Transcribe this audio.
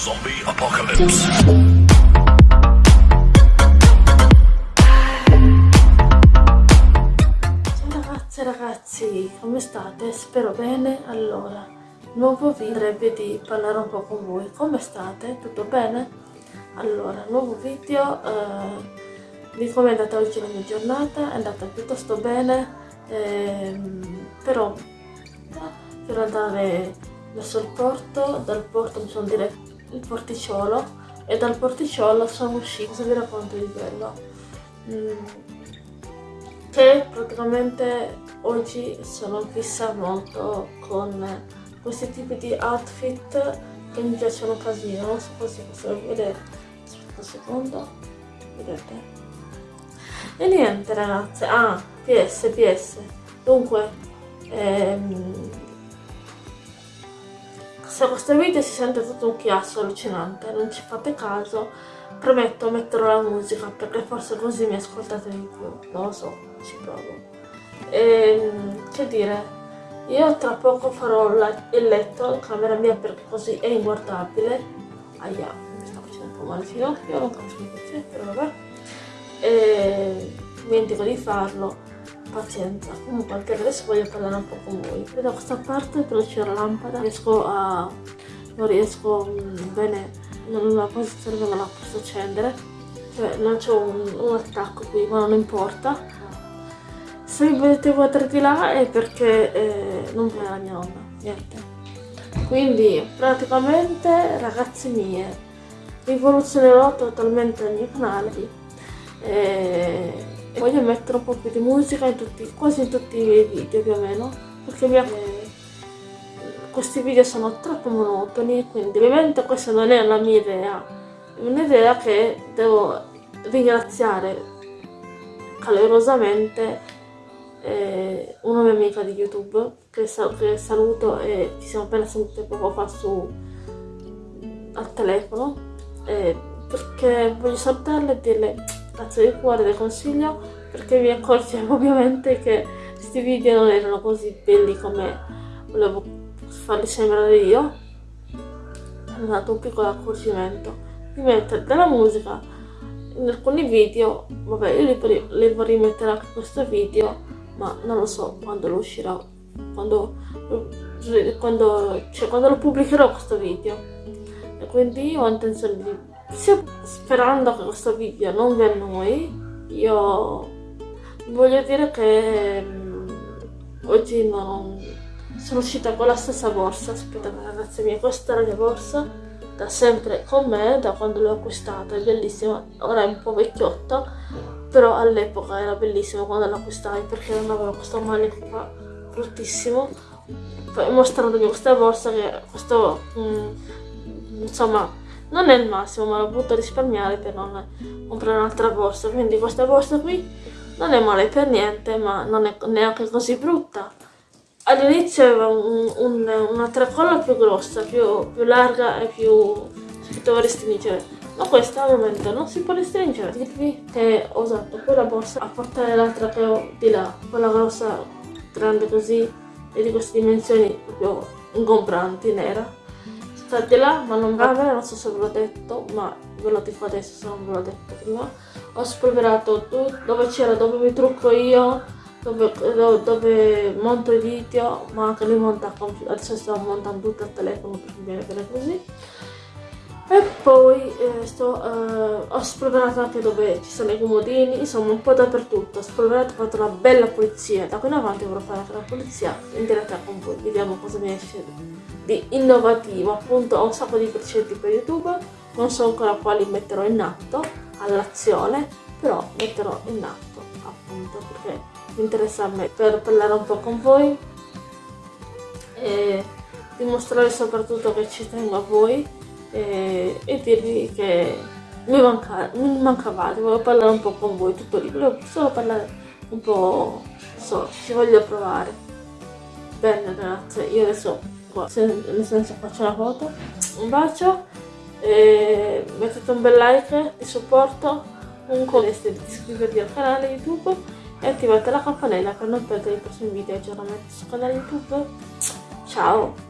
Zombie Apocalypse. Ragazzi, come state? Spero bene. Allora, nuovo video vorrebbe di parlare un po' con voi. Come state? Tutto bene? Allora, nuovo video, eh, di come è andata oggi la mia giornata, è andata piuttosto bene, ehm, però per andare verso il porto, dal porto mi sono diretto il porticciolo e dal porticciolo sono uscito, se vi racconto di quello. Mm, che praticamente oggi sono fissa molto con questi tipi di outfit che mi piacciono casino, non so se possiamo vedere, aspetta un secondo, vedete? E niente ragazze, ah, PS, PS, dunque, ehm, se questo video si sente tutto un chiasso allucinante, non ci fate caso, prometto metterò la musica perché forse così mi ascoltate di più, non lo so, ci provo. E, ehm, che dire, io tra poco farò il letto in camera mia perché così è inguardabile. Aia, mi sta facendo un po' male il ginocchio, non capisco perché, però vabbè. E dimentico di farlo pazienza. Comunque anche adesso voglio parlare un po' con voi. Qui da questa parte però c'è la lampada. Riesco a non riesco mm, bene nella posizione dove la posso accendere. Cioè non c'è un, un, attacco qui ma non importa. Se mi vedete guardare di là è perché eh, non vuole la mia nonna niente. Quindi praticamente ragazzi mie rivoluzionerò totalmente il mio canale eh, e voglio mettere un po' più di musica in tutti, quasi in tutti i video più o meno perché mi, eh, questi video sono troppo monotoni quindi ovviamente questa non è la mia idea è un'idea che devo ringraziare calorosamente eh, una mia amica di youtube che, sal che saluto e ci siamo appena sentite poco fa su al telefono eh, perché voglio salutarle e dirle grazie di cuore del consiglio perché mi accorgevo ovviamente che questi video non erano così belli come volevo farli sembrare io. È dato un piccolo accorgimento. Di mettere della musica in alcuni video vabbè io li, li vorrei mettere anche questo video ma non lo so quando lo uscirà quando, quando, cioè, quando lo pubblicherò questo video. E quindi ho intenzione di sperando che questo video non vi annoi, io voglio dire che um, oggi non sono uscita con la stessa borsa, aspettate ragazzi mie, questa è la mia borsa, da sempre con me, da quando l'ho acquistata, è bellissima, ora è un po' vecchiotta, però all'epoca era bellissima quando l'acquistai perché non aveva questo manico qua bruttissimo, poi mostrandomi questa borsa che questo, um, insomma, non è il massimo ma l'ho voluto risparmiare per non comprare un'altra borsa. Quindi questa borsa qui non è male per niente ma non è neanche così brutta. All'inizio aveva un, un, una più grossa più, più larga e più si poteva restringere ma questa al momento non si può restringere. Dirvi che ho usato quella borsa a portare l'altra che ho di là quella grossa grande così e di queste dimensioni proprio ingombranti nera sta di là ma non va bene non so se ve l'ho detto ma ve lo dico adesso se non ve l'ho detto prima. Ho spolverato tutto dove c'era dove mi trucco io dove, dove, monto i video ma anche li monta adesso sto montando tutto al telefono perché mi viene bene così e poi eh, sto, eh, ho spolverato anche dove ci sono i comodini, insomma un po' dappertutto, ho spolverato, ho fatto una bella pulizia, da qui in avanti vorrò fare anche la pulizia in diretta con voi, vediamo cosa mi esce di innovativo, appunto ho un sacco di precedenti per YouTube, non so ancora quali metterò in atto all'azione, però metterò in atto appunto perché mi interessa a me per parlare un po' con voi e dimostrare soprattutto che ci tengo a voi e, e dirvi che mi, manca, mi mancavate, volevo parlare un po' con voi, tutto lì, volevo solo parlare un po', so, ci voglio provare. Bene ragazze, io adesso qua, nel senso faccio la foto, un bacio, e mettete un bel like di supporto, un commento di iscrivervi al canale YouTube e attivate la campanella per non perdere i prossimi video aggiornamenti sul canale YouTube. Ciao!